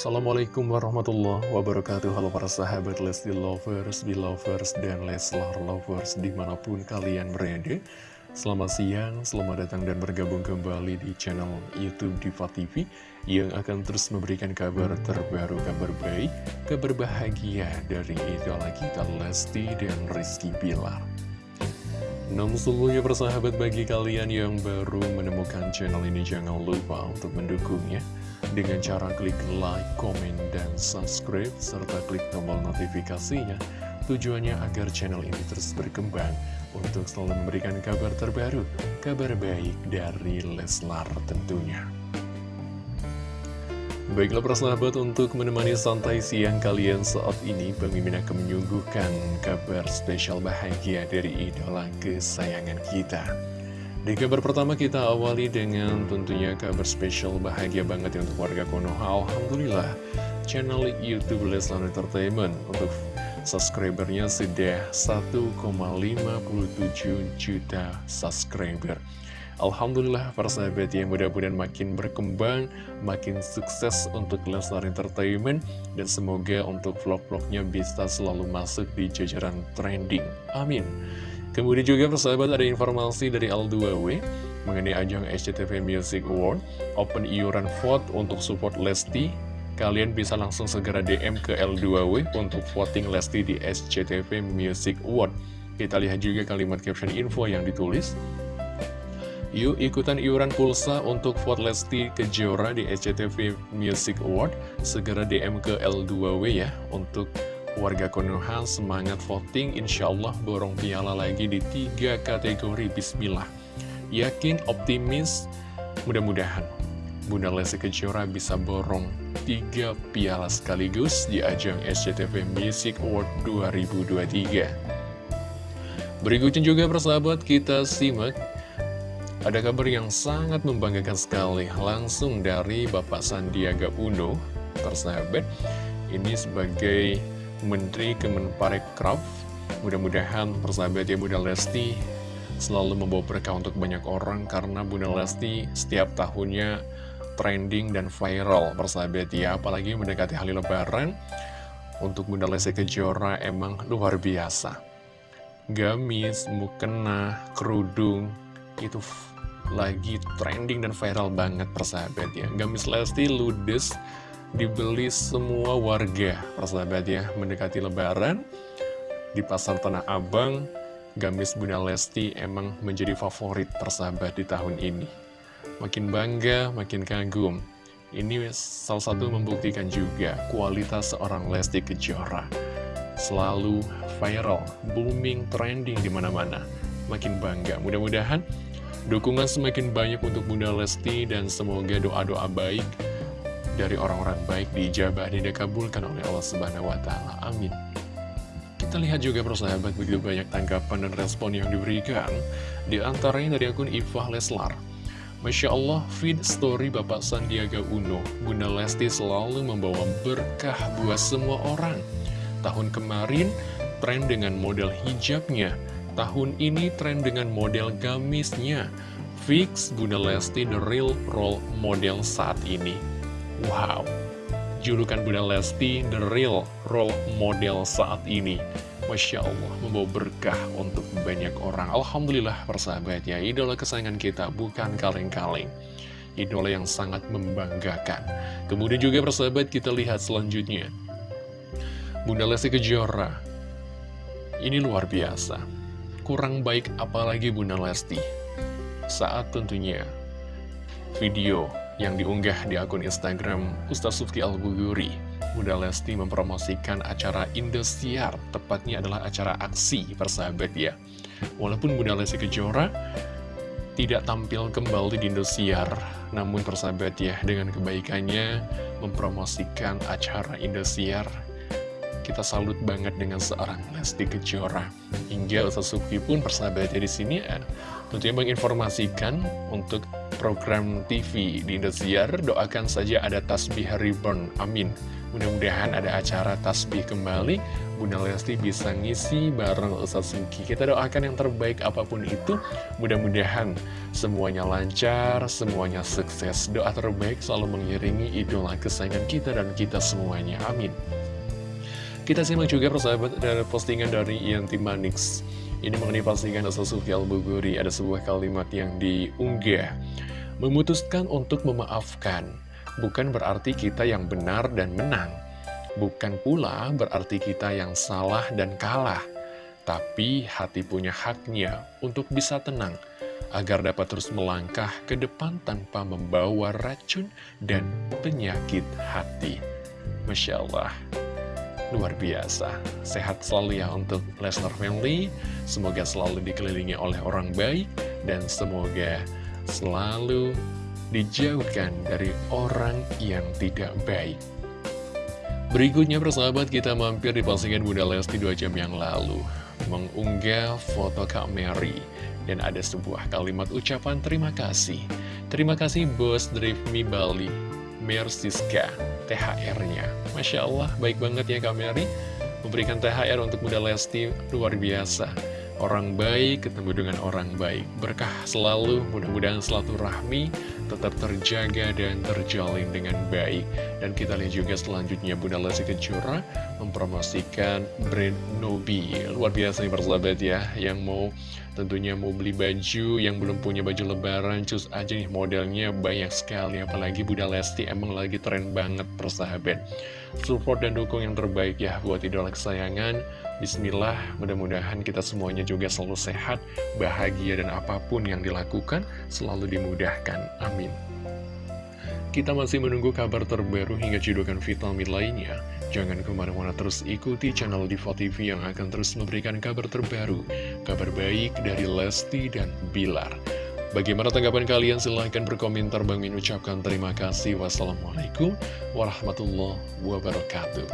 Assalamualaikum warahmatullahi wabarakatuh. Halo para sahabat Lesti Lovers, Belovers, dan Leslar Lovers di mana pun kalian berada. Selamat siang, selamat datang dan bergabung kembali di channel Youtube Diva TV Yang akan terus memberikan kabar terbaru, kabar baik, kabar bahagia dari idola kita Lesti dan Rizky Bilar. Namun sebelumnya persahabat bagi kalian yang baru menemukan channel ini jangan lupa untuk mendukungnya dengan cara klik like, komen, dan subscribe serta klik tombol notifikasinya tujuannya agar channel ini terus berkembang untuk selalu memberikan kabar terbaru, kabar baik dari Leslar tentunya. Baiklah persahabat untuk menemani santai siang kalian saat ini Bang Mimin akan menyuguhkan kabar spesial bahagia dari idola kesayangan kita Di kabar pertama kita awali dengan tentunya kabar spesial bahagia banget ya untuk warga Konoha Alhamdulillah channel Youtube Leslar Entertainment untuk subscribernya sudah 1,57 juta subscriber Alhamdulillah para sahabat yang mudah-mudahan makin berkembang, makin sukses untuk Leslar Entertainment, dan semoga untuk vlog-vlognya bisa selalu masuk di jajaran trending. Amin. Kemudian juga persahabat ada informasi dari L2W mengenai ajang SCTV Music Award, open iuran vote untuk support Lesti, kalian bisa langsung segera DM ke L2W untuk voting Lesti di SCTV Music Award. Kita lihat juga kalimat caption info yang ditulis. Yuk ikutan iuran pulsa untuk vote Lesti Kejora di SCTV Music Award. Segera DM ke L2W ya untuk warga Konoha semangat voting. Insya Allah borong piala lagi di tiga kategori. Bismillah. Yakin, optimis, mudah-mudahan Bunda Lesti Kejora bisa borong tiga piala sekaligus di ajang SCTV Music Award 2023. Berikutnya juga persahabat kita simak ada kabar yang sangat membanggakan sekali langsung dari Bapak Sandiaga Uno, persahabat. Ini sebagai Menteri Kemenparekraf. Mudah-mudahan persahabat ya Bunda Lesti selalu membawa berkah untuk banyak orang karena Bunda Lesti setiap tahunnya trending dan viral persahabat ya. Apalagi mendekati hari lebaran untuk Bunda Lesti Kejora emang luar biasa. Gamis, mukena, kerudung, itu lagi trending dan viral banget persahabat ya Gamis Lesti ludes dibeli semua warga persahabat ya mendekati lebaran di pasar Tanah Abang Gamis Bunda Lesti emang menjadi favorit persahabat di tahun ini. Makin bangga makin kagum. Ini salah satu membuktikan juga kualitas seorang Lesti Kejora. Selalu viral booming trending di mana-mana. Makin bangga. Mudah-mudahan Dukungan semakin banyak untuk Bunda Lesti dan semoga doa-doa baik dari orang-orang baik dijabah dan dikabulkan oleh Allah Subhanahu wa taala. Amin. Kita lihat juga persahabat begitu banyak tanggapan dan respon yang diberikan di antaranya dari akun Ifah Leslar. Masya Allah, feed story Bapak Sandiaga Uno, Bunda Lesti selalu membawa berkah buat semua orang. Tahun kemarin, tren dengan model hijabnya, Tahun ini tren dengan model gamisnya. Fix Bunda Lesti the real role model saat ini. Wow, julukan Bunda Lesti the real role model saat ini. Masya Allah, membawa berkah untuk banyak orang. Alhamdulillah persahabat ya, idola kesayangan kita bukan kaleng-kaleng. Idola yang sangat membanggakan. Kemudian juga persahabat kita lihat selanjutnya. Bunda Lesti Kejora. Ini luar biasa kurang baik apalagi Bunda Lesti saat tentunya video yang diunggah di akun Instagram Ustaz Sufti Al-Buguri Bunda Lesti mempromosikan acara Indosiar tepatnya adalah acara aksi persahabat ya walaupun Bunda Lesti Kejora tidak tampil kembali di Indosiar namun persahabat ya dengan kebaikannya mempromosikan acara Indosiar kita salut banget dengan seorang Lesti Kejora. Hingga Ustaz Suki pun persahabatnya di sini ya, tentunya menginformasikan untuk program TV di Indosiar, doakan saja ada tasbih reborn, amin. Mudah-mudahan ada acara tasbih kembali. Bunda Lesti bisa ngisi bareng Ustadz Suki Kita doakan yang terbaik apa pun itu. Mudah-mudahan semuanya lancar, semuanya sukses. Doa terbaik selalu mengiringi idola kesayangan kita dan kita semuanya. Amin. Kita simak juga persahabat dari postingan dari Yanti Manix. Ini mengenai postingan Ustadz Suki Al-Buguri Ada sebuah kalimat yang diunggah Memutuskan untuk memaafkan Bukan berarti kita yang benar dan menang Bukan pula berarti kita yang salah dan kalah, tapi hati punya haknya untuk bisa tenang, agar dapat terus melangkah ke depan tanpa membawa racun dan penyakit hati. Masya Allah, luar biasa. Sehat selalu ya untuk Lesnar Family, semoga selalu dikelilingi oleh orang baik, dan semoga selalu dijauhkan dari orang yang tidak baik. Berikutnya persahabat kita mampir di postingan Bunda Lesti 2 jam yang lalu Mengunggah foto Kak Mary. Dan ada sebuah kalimat ucapan terima kasih. Terima kasih Bos Drive Me Bali. Mersiska THR-nya Masya Allah baik banget ya Kak Mary. Memberikan THR untuk Bunda Lesti luar biasa Orang baik ketemu dengan orang baik. Berkah selalu mudah-mudahan selalu rahmi tetap terjaga dan terjalin dengan baik. Dan kita lihat juga selanjutnya Bunda Lesti Kejora mempromosikan brand Nobi. Luar biasa nih persahabat ya, yang mau tentunya mau beli baju, yang belum punya baju lebaran, cus aja nih modelnya banyak sekali. Apalagi Bunda Lesti emang lagi tren banget persahabat. Support dan dukung yang terbaik ya buat idola kesayangan. Bismillah, mudah-mudahan kita semuanya juga selalu sehat, bahagia, dan apa pun yang dilakukan selalu dimudahkan. Amin. Kita masih menunggu kabar terbaru hingga cidukan vitamin lainnya. Jangan ke mana-mana terus ikuti channel Diva TV yang akan terus memberikan kabar terbaru, kabar baik dari Lesti dan Bilar. Bagaimana tanggapan kalian? Silahkan berkomentar. Bang Min ucapkan terima kasih. Wassalamualaikum warahmatullahi wabarakatuh.